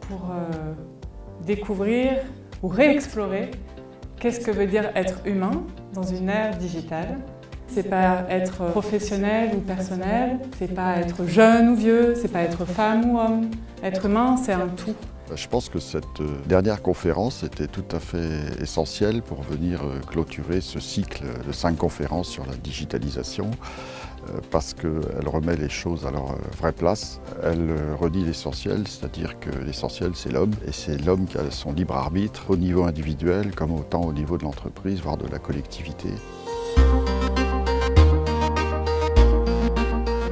pour euh, découvrir ou réexplorer qu'est-ce que veut dire être humain dans une ère digitale. C'est pas être professionnel ou personnel, c'est pas être jeune ou vieux, c'est pas être femme ou homme. Être humain, c'est un tout. Je pense que cette euh, dernière conférence était tout à fait essentielle pour venir euh, clôturer ce cycle de cinq conférences sur la digitalisation euh, parce qu'elle remet les choses à leur vraie place. Elle redit l'essentiel, c'est-à-dire que l'essentiel c'est l'homme et c'est l'homme qui a son libre arbitre au niveau individuel comme autant au niveau de l'entreprise, voire de la collectivité.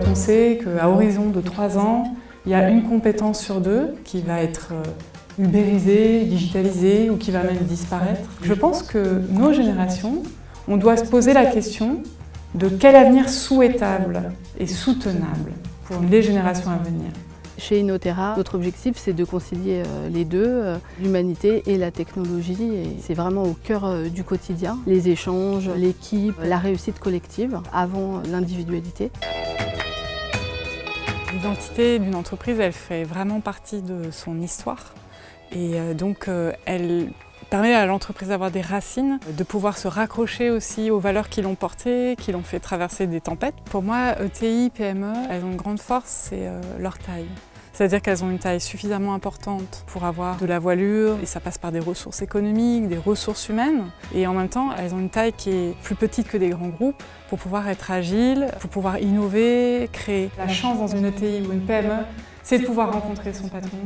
On sait qu'à horizon de trois ans, il y a une compétence sur deux qui va être euh, ubérisée, digitalisée ou qui va même disparaître. Je pense que nos générations, on doit se poser la question de quel avenir souhaitable et soutenable pour les générations à venir. Chez Inotera, notre objectif c'est de concilier euh, les deux, euh, l'humanité et la technologie. C'est vraiment au cœur du quotidien, les échanges, l'équipe, la réussite collective avant l'individualité. L'identité d'une entreprise, elle fait vraiment partie de son histoire. Et euh, donc, euh, elle permet à l'entreprise d'avoir des racines, de pouvoir se raccrocher aussi aux valeurs qui l'ont portée, qui l'ont fait traverser des tempêtes. Pour moi, ETI, PME, elles ont une grande force, c'est euh, leur taille. C'est-à-dire qu'elles ont une taille suffisamment importante pour avoir de la voilure, et ça passe par des ressources économiques, des ressources humaines, et en même temps, elles ont une taille qui est plus petite que des grands groupes pour pouvoir être agiles, pour pouvoir innover, créer. La chance dans une ETI ou une PME, c'est de pouvoir rencontrer son patron,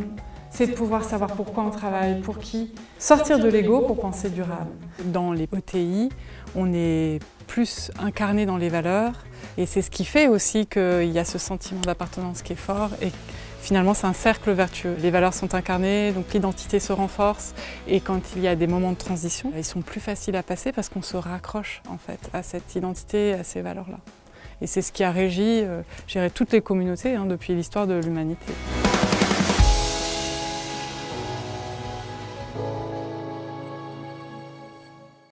c'est de pouvoir savoir pourquoi on travaille, pour qui. Sortir de l'ego pour penser durable. Dans les ETI, on est plus incarné dans les valeurs et c'est ce qui fait aussi qu'il y a ce sentiment d'appartenance qui est fort et finalement c'est un cercle vertueux. Les valeurs sont incarnées, donc l'identité se renforce et quand il y a des moments de transition, ils sont plus faciles à passer parce qu'on se raccroche en fait à cette identité, à ces valeurs-là. Et c'est ce qui a régi euh, toutes les communautés hein, depuis l'histoire de l'humanité. Thank you.